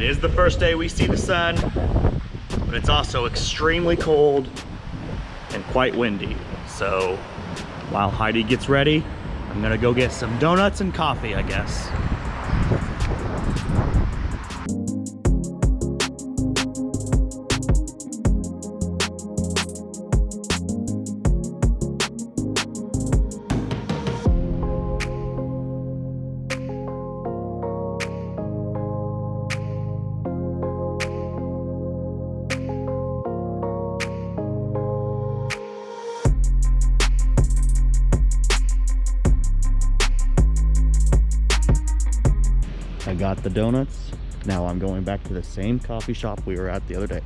It is the first day we see the sun, but it's also extremely cold and quite windy. So while Heidi gets ready, I'm gonna go get some donuts and coffee, I guess. The donuts. Now I'm going back to the same coffee shop we were at the other day.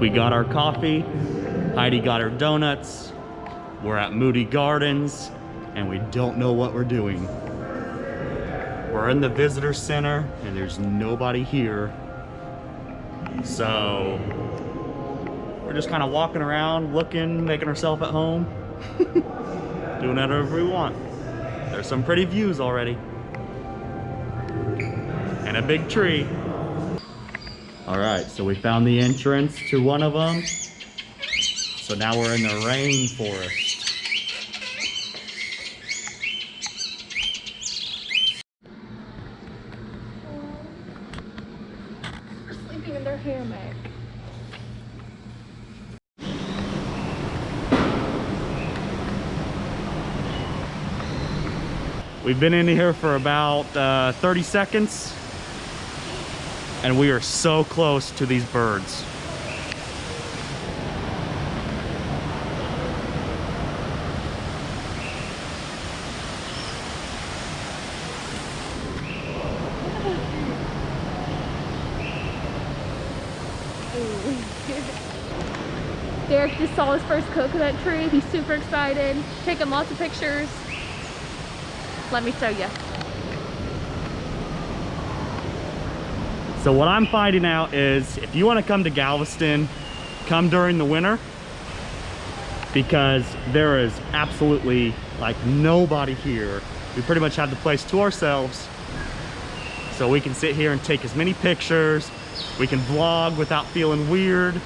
We got our coffee. Heidi got her donuts. We're at Moody Gardens and we don't know what we're doing. We're in the visitor center and there's nobody here. So we're just kind of walking around, looking, making ourselves at home, doing whatever we want. There's some pretty views already. And a big tree. All right, so we found the entrance to one of them. So now we're in the rainforest. Their. We've been in here for about uh, 30 seconds and we are so close to these birds. Derek just saw his first coconut tree. He's super excited. Taking lots of pictures. Let me show you. So what I'm finding out is if you want to come to Galveston, come during the winter because there is absolutely like nobody here. We pretty much have the place to ourselves. So we can sit here and take as many pictures. We can vlog without feeling weird.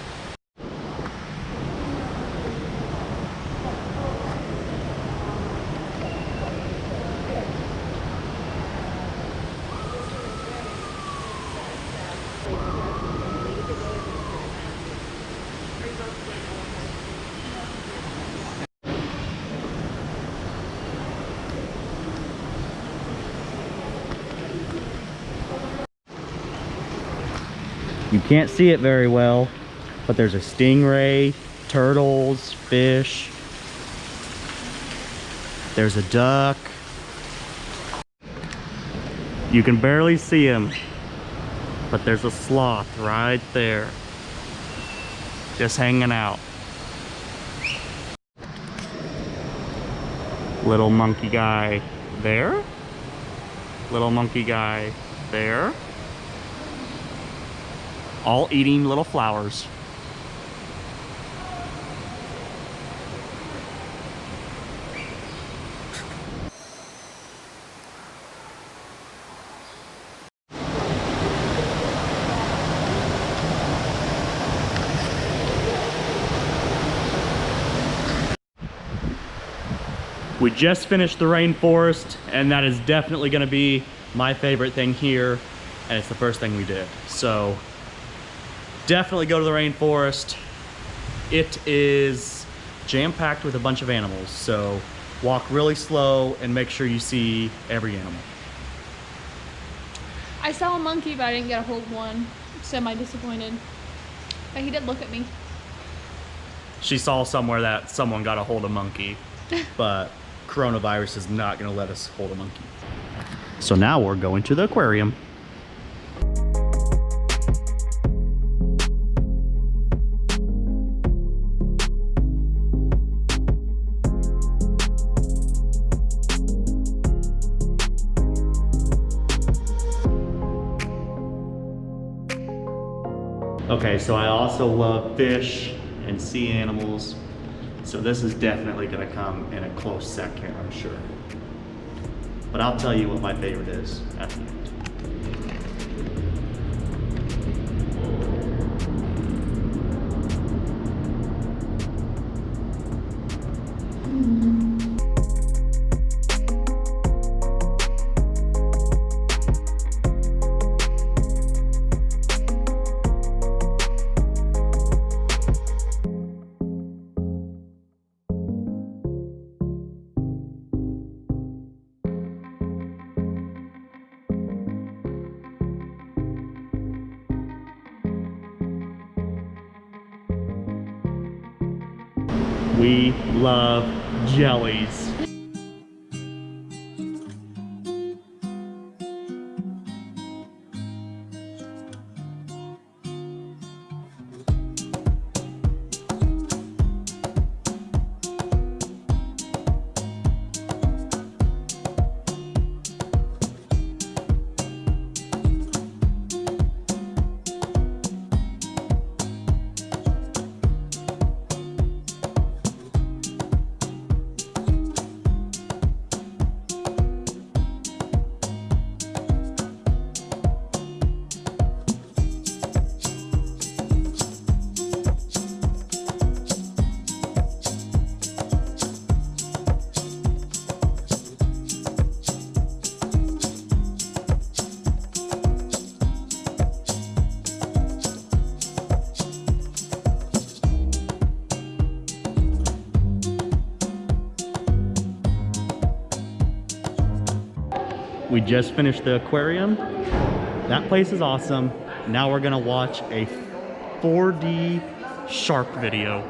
You can't see it very well, but there's a stingray, turtles, fish. There's a duck. You can barely see him, but there's a sloth right there. Just hanging out. Little monkey guy there. Little monkey guy there all eating little flowers. We just finished the rainforest and that is definitely gonna be my favorite thing here and it's the first thing we did. So definitely go to the rainforest. It is jam-packed with a bunch of animals, so walk really slow and make sure you see every animal. I saw a monkey, but I didn't get a hold of one. Semi disappointed. But he did look at me. She saw somewhere that someone got a hold of monkey, but coronavirus is not gonna let us hold a monkey. So now we're going to the aquarium. Okay, so I also love fish and sea animals. So this is definitely gonna come in a close second, I'm sure. But I'll tell you what my favorite is at the end. We love jellies. We just finished the aquarium. That place is awesome. Now we're gonna watch a 4D shark video.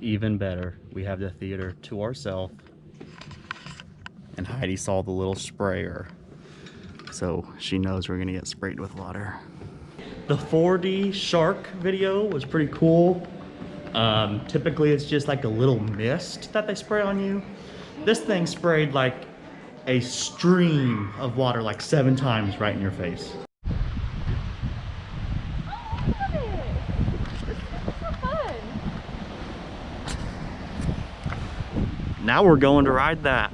Even better, we have the theater to ourselves. And Heidi saw the little sprayer. So she knows we're gonna get sprayed with water. The 4D shark video was pretty cool. Um, typically it's just like a little mist that they spray on you. This thing sprayed like a stream of water like seven times right in your face. Now we're going to ride that.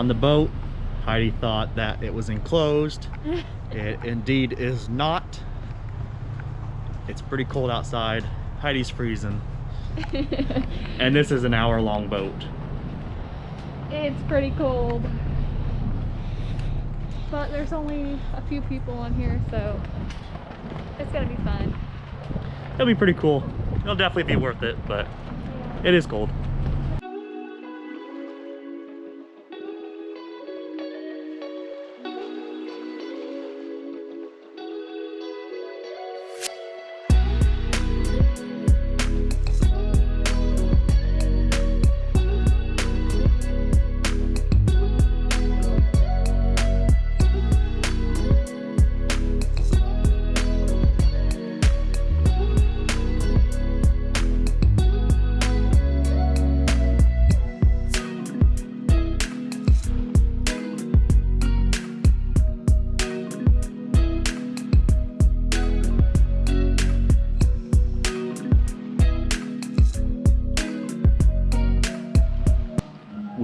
On the boat. Heidi thought that it was enclosed. It indeed is not. It's pretty cold outside. Heidi's freezing. And this is an hour long boat. it's pretty cold. But there's only a few people on here, so it's gonna be fun. It'll be pretty cool. It'll definitely be worth it, but it is cold.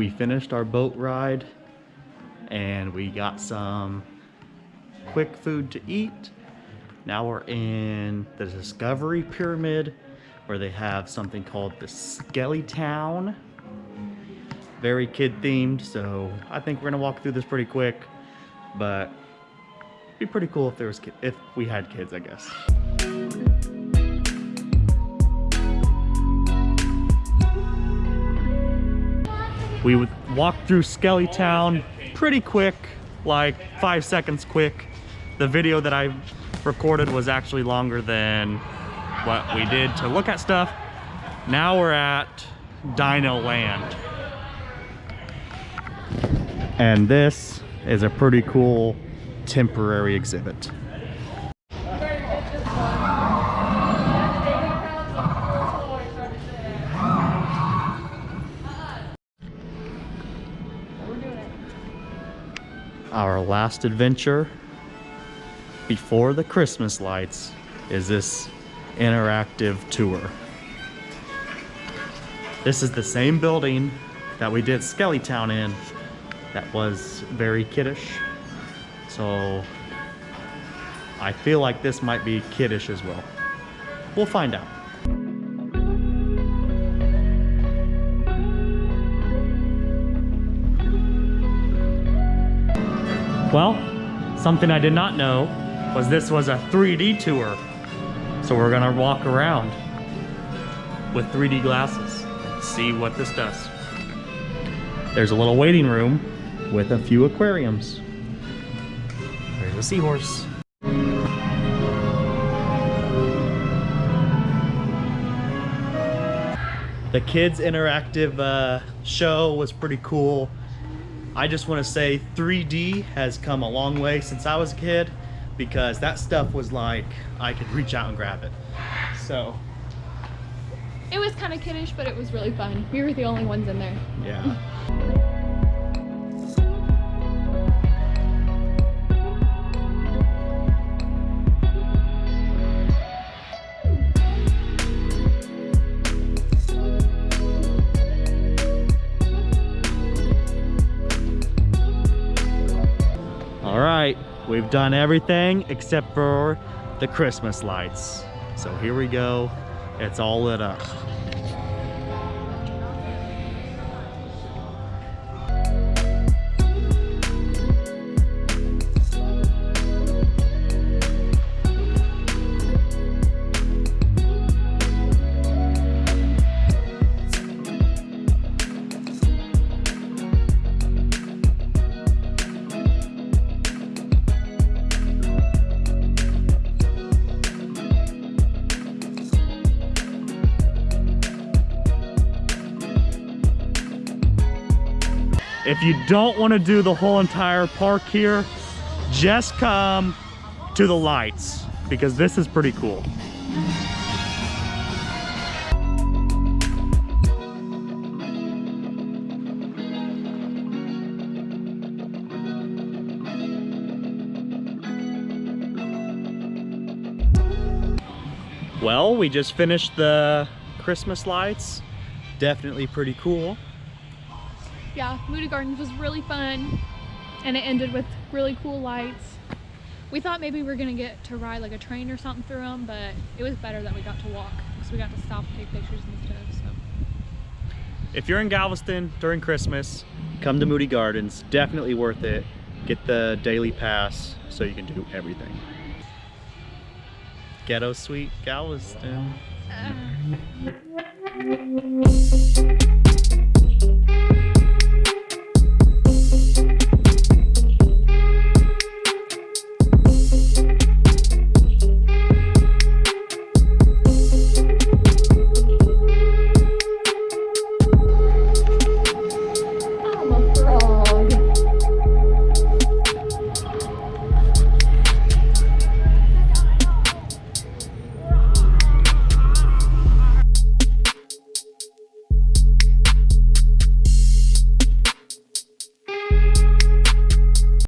We finished our boat ride and we got some quick food to eat. Now we're in the Discovery Pyramid where they have something called the Skelly Town. Very kid themed, so I think we're gonna walk through this pretty quick, but be pretty cool if there was if we had kids, I guess. We would walk through Skelly Town pretty quick, like five seconds quick. The video that I recorded was actually longer than what we did to look at stuff. Now we're at Dino Land. And this is a pretty cool temporary exhibit. Last adventure before the Christmas lights is this interactive tour. This is the same building that we did Skellytown in that was very kiddish. So I feel like this might be kiddish as well. We'll find out. Well, something I did not know was this was a 3D tour. So we're gonna walk around with 3D glasses and see what this does. There's a little waiting room with a few aquariums. There's a seahorse. The kids interactive uh, show was pretty cool. I just want to say 3D has come a long way since I was a kid because that stuff was like I could reach out and grab it. So, It was kind of kiddish, but it was really fun. We were the only ones in there. yeah. we've done everything except for the Christmas lights. So here we go. It's all lit up. If you don't want to do the whole entire park here, just come to the lights because this is pretty cool. Well, we just finished the Christmas lights. Definitely pretty cool. Yeah, Moody Gardens was really fun. And it ended with really cool lights. We thought maybe we were gonna get to ride like a train or something through them, but it was better that we got to walk because we got to stop and take pictures and stuff. So If you're in Galveston during Christmas, come to Moody Gardens. Definitely worth it. Get the daily pass so you can do everything. Ghetto Sweet Galveston. uh,